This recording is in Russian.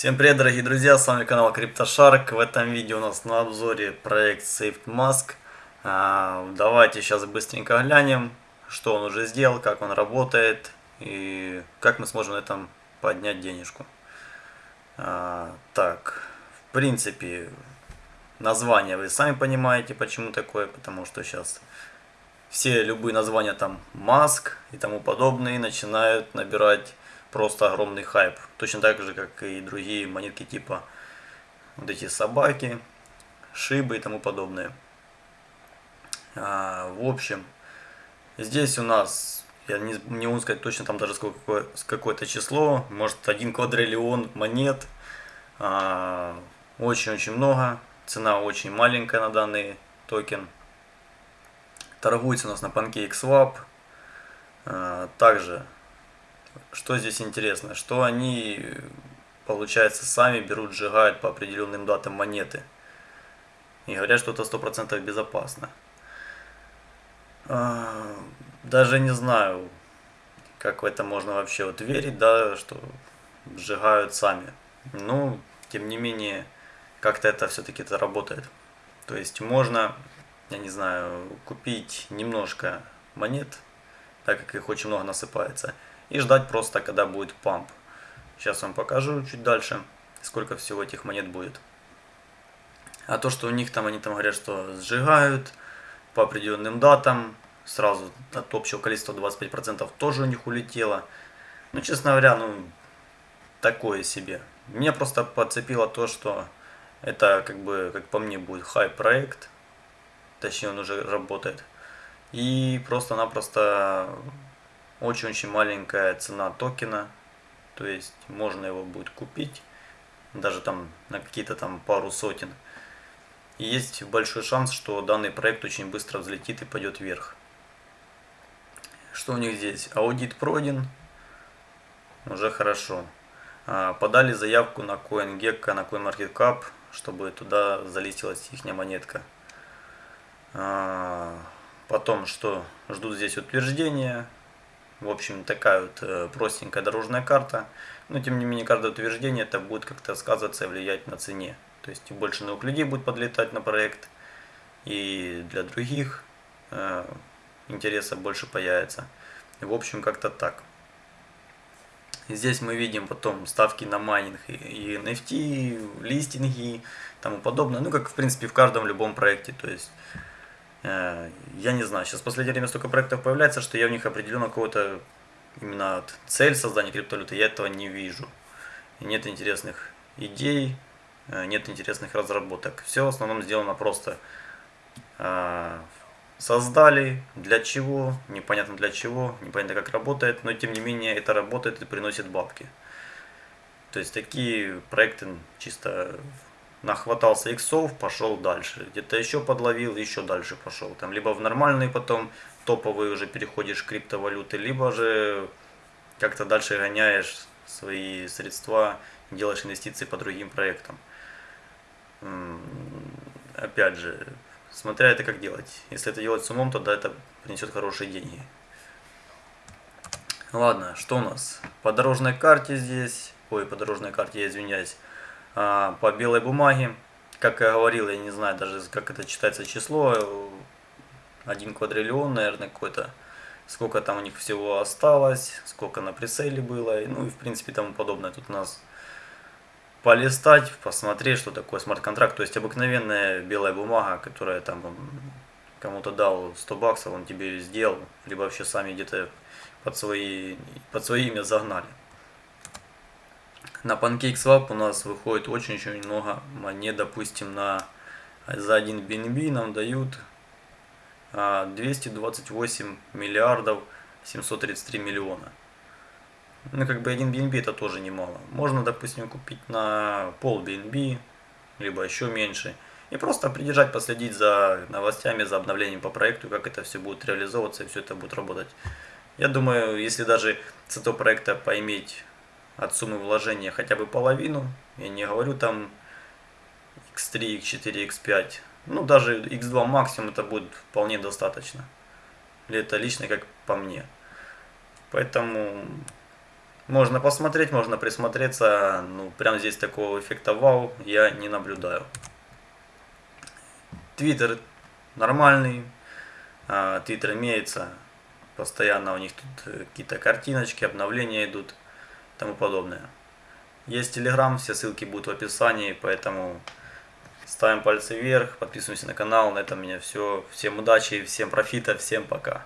Всем привет, дорогие друзья, с вами канал CryptoShark. В этом видео у нас на обзоре проект SafeMask. А, давайте сейчас быстренько глянем, что он уже сделал, как он работает и как мы сможем на этом поднять денежку. А, так, в принципе, название вы сами понимаете, почему такое, потому что сейчас все любые названия там маск и тому подобные начинают набирать просто огромный хайп. Точно так же, как и другие монетки типа вот эти собаки, шибы и тому подобное. А, в общем, здесь у нас, я не, не могу сказать точно там даже сколько, какое-то число, может один квадриллион монет. А, очень-очень а, много, цена очень маленькая на данный токен. Торгуется у нас на PancakeSwap. А, также что здесь интересно? Что они, получается, сами берут, сжигают по определенным датам монеты. И говорят, что это 100% безопасно. А, даже не знаю, как в это можно вообще вот верить, да, что сжигают сами. Ну, тем не менее, как-то это все-таки это работает. То есть можно, я не знаю, купить немножко монет, так как их очень много насыпается, и ждать просто, когда будет памп. Сейчас вам покажу чуть дальше, сколько всего этих монет будет. А то, что у них там, они там говорят, что сжигают по определенным датам, сразу от общего количества 25% тоже у них улетело. Ну, честно говоря, ну, такое себе. Меня просто подцепило то, что это, как бы, как по мне, будет хай-проект. Точнее, он уже работает. И просто-напросто очень-очень маленькая цена токена, то есть можно его будет купить, даже там на какие-то там пару сотен. И есть большой шанс, что данный проект очень быстро взлетит и пойдет вверх. Что у них здесь? Аудит пройден, уже хорошо. А, подали заявку на CoinGecko, на CoinMarketCap, чтобы туда залистилась их монетка. А, потом что? Ждут здесь утверждения, в общем, такая вот э, простенькая дорожная карта. Но, тем не менее, каждое утверждение это будет как-то сказываться и влиять на цене. То есть, больше новых людей будет подлетать на проект, и для других э, интереса больше появится. В общем, как-то так. Здесь мы видим потом ставки на майнинг и NFT, листинги и тому подобное. Ну, как, в принципе, в каждом любом проекте. То есть, я не знаю, сейчас в последнее время столько проектов появляется, что я в них определенно какого-то именно цель создания криптовалюты, я этого не вижу. Нет интересных идей, э, нет интересных разработок. Все в основном сделано просто э, создали, для чего, непонятно для чего, непонятно как работает, но тем не менее это работает и приносит бабки. То есть такие проекты чисто нахватался иксов, пошел дальше. Где-то еще подловил, еще дальше пошел. Там либо в нормальные потом топовые уже переходишь криптовалюты, либо же как-то дальше гоняешь свои средства, делаешь инвестиции по другим проектам. Опять же, смотря это как делать. Если это делать с умом, тогда это принесет хорошие деньги. Ладно, что у нас? По дорожной карте здесь, ой, по дорожной карте я извиняюсь, по белой бумаге. Как я говорил, я не знаю даже, как это читается число. Один квадриллион, наверное, какой-то. Сколько там у них всего осталось, сколько на прицеле было. Ну и в принципе тому подобное. Тут у нас полистать, посмотреть, что такое смарт-контракт. То есть обыкновенная белая бумага, которая там кому-то дал 100 баксов, он тебе сделал. Либо вообще сами где-то под свои, под свои имя загнали. На PancakeSwap у нас выходит очень-очень много монет, допустим, на за один BNB нам дают 228 а, миллиардов 733 миллиона. Ну, как бы один BNB это тоже немало. Можно, допустим, купить на пол BNB, либо еще меньше. И просто придержать, последить за новостями, за обновлением по проекту, как это все будет реализовываться и все это будет работать. Я думаю, если даже с этого проекта поиметь от суммы вложения хотя бы половину. Я не говорю там x3, x4, x5. Ну, даже x2 максимум это будет вполне достаточно. Или это лично как по мне. Поэтому Можно посмотреть, можно присмотреться. Ну, прям здесь такого эффекта вау я не наблюдаю. Твиттер нормальный. А, Твиттер имеется. Постоянно у них тут какие-то картиночки, обновления идут тому подобное. Есть Телеграм, все ссылки будут в описании, поэтому ставим пальцы вверх, подписываемся на канал. На этом у меня все. Всем удачи, всем профита, всем пока.